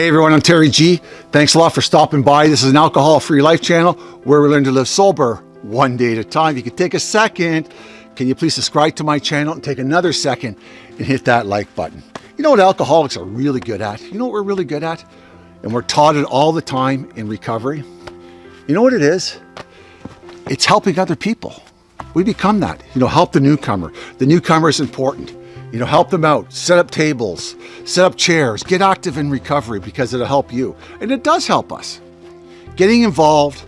Hey everyone, I'm Terry G. Thanks a lot for stopping by. This is an alcohol-free life channel where we learn to live sober one day at a time. If you could take a second, can you please subscribe to my channel and take another second and hit that like button. You know what alcoholics are really good at? You know what we're really good at? And we're taught it all the time in recovery. You know what it is? It's helping other people. We become that. You know, help the newcomer. The newcomer is important. You know, help them out, set up tables, set up chairs, get active in recovery because it'll help you. And it does help us. Getting involved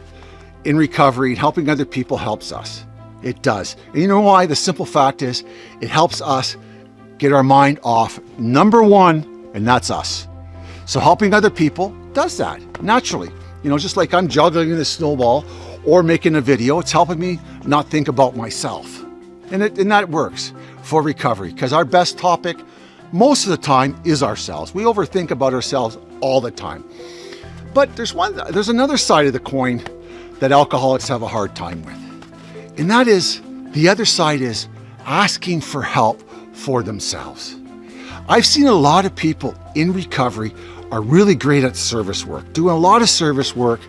in recovery and helping other people helps us. It does. And you know why? The simple fact is it helps us get our mind off number one, and that's us. So helping other people does that naturally. You know, just like I'm juggling the snowball or making a video, it's helping me not think about myself. And, it, and that works for recovery because our best topic most of the time is ourselves. We overthink about ourselves all the time. But there's one, there's another side of the coin that alcoholics have a hard time with. And that is, the other side is asking for help for themselves. I've seen a lot of people in recovery are really great at service work, doing a lot of service work,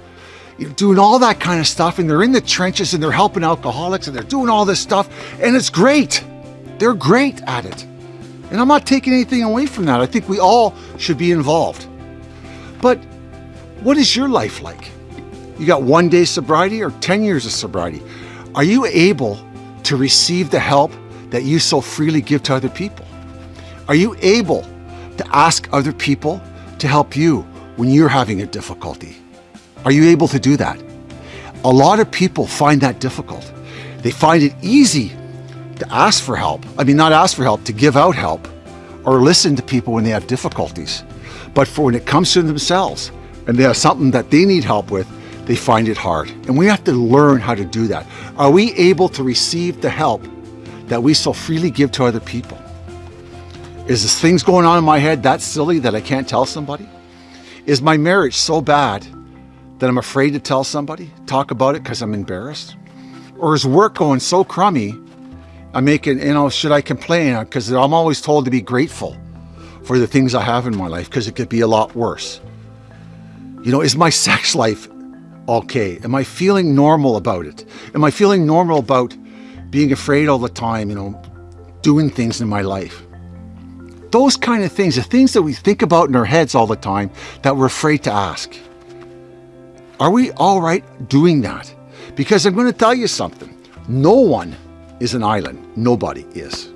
doing all that kind of stuff, and they're in the trenches and they're helping alcoholics and they're doing all this stuff, and it's great. They're great at it. And I'm not taking anything away from that. I think we all should be involved. But what is your life like? You got one day sobriety or 10 years of sobriety? Are you able to receive the help that you so freely give to other people? Are you able to ask other people to help you when you're having a difficulty? Are you able to do that? A lot of people find that difficult. They find it easy to ask for help. I mean, not ask for help, to give out help or listen to people when they have difficulties. But for when it comes to themselves and they have something that they need help with, they find it hard. And we have to learn how to do that. Are we able to receive the help that we so freely give to other people? Is this things going on in my head that silly that I can't tell somebody? Is my marriage so bad that I'm afraid to tell somebody, talk about it because I'm embarrassed? Or is work going so crummy I'm making, you know, should I complain? Because I'm always told to be grateful for the things I have in my life because it could be a lot worse. You know, is my sex life okay? Am I feeling normal about it? Am I feeling normal about being afraid all the time, you know, doing things in my life? Those kind of things, the things that we think about in our heads all the time that we're afraid to ask. Are we all right doing that? Because I'm going to tell you something. No one is an island. Nobody is.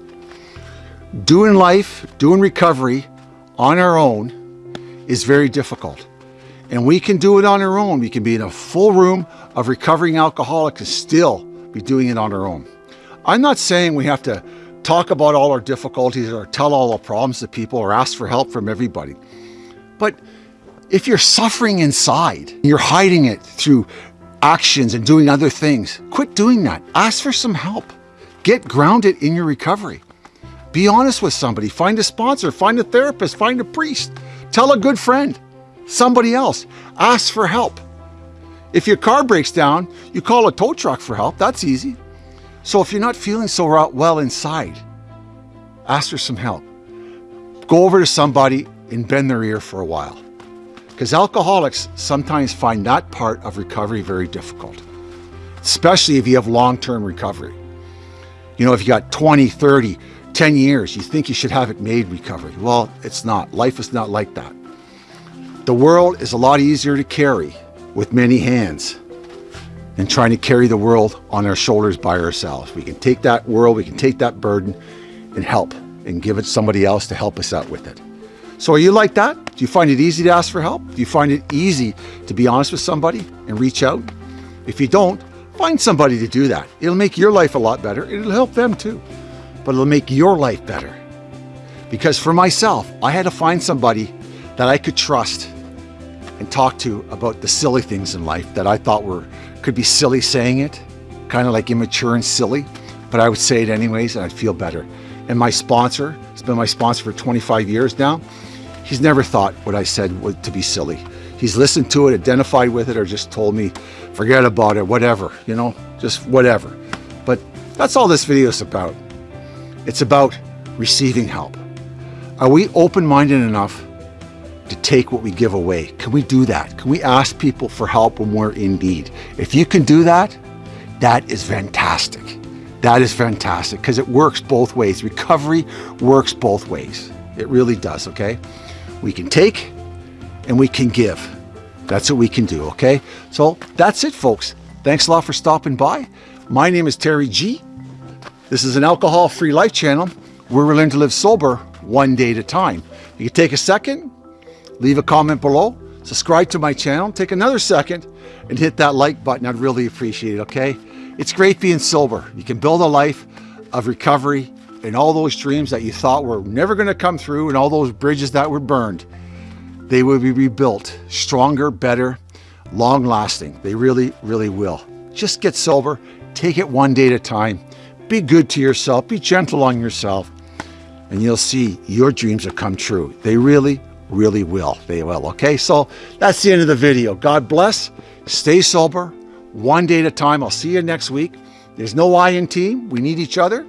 Doing life, doing recovery on our own is very difficult. And we can do it on our own. We can be in a full room of recovering alcoholics and still be doing it on our own. I'm not saying we have to talk about all our difficulties or tell all our problems to people or ask for help from everybody. But if you're suffering inside, you're hiding it through actions and doing other things, quit doing that. Ask for some help. Get grounded in your recovery. Be honest with somebody. Find a sponsor, find a therapist, find a priest. Tell a good friend, somebody else. Ask for help. If your car breaks down, you call a tow truck for help. That's easy. So if you're not feeling so well inside, ask for some help. Go over to somebody and bend their ear for a while. Because alcoholics sometimes find that part of recovery very difficult, especially if you have long-term recovery. You know, if you got 20, 30, 10 years, you think you should have it made recovery. Well, it's not. Life is not like that. The world is a lot easier to carry with many hands than trying to carry the world on our shoulders by ourselves. We can take that world, we can take that burden and help and give it somebody else to help us out with it. So are you like that? Do you find it easy to ask for help? Do you find it easy to be honest with somebody and reach out? If you don't, Find somebody to do that. It'll make your life a lot better. It'll help them too, but it'll make your life better. Because for myself, I had to find somebody that I could trust and talk to about the silly things in life that I thought were could be silly saying it, kind of like immature and silly, but I would say it anyways and I'd feel better. And my sponsor, has been my sponsor for 25 years now, he's never thought what I said was to be silly he's listened to it, identified with it, or just told me, forget about it, whatever, you know, just whatever. But that's all this video is about. It's about receiving help. Are we open-minded enough to take what we give away. Can we do that? Can we ask people for help when we're in need? If you can do that, that is fantastic. That is fantastic because it works both ways. Recovery works both ways. It really does, okay? We can take and we can give. That's what we can do, okay? So that's it, folks. Thanks a lot for stopping by. My name is Terry G. This is an alcohol-free life channel where we learn to live sober one day at a time. You can take a second, leave a comment below, subscribe to my channel, take another second and hit that like button. I'd really appreciate it, okay? It's great being sober. You can build a life of recovery and all those dreams that you thought were never going to come through and all those bridges that were burned, they will be rebuilt stronger, better, long lasting. They really, really will. Just get sober, take it one day at a time, be good to yourself, be gentle on yourself, and you'll see your dreams will come true. They really, really will. They will. Okay, so that's the end of the video. God bless. Stay sober, one day at a time. I'll see you next week. There's no I in team. We need each other.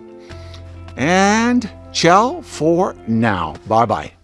And ciao for now. Bye bye.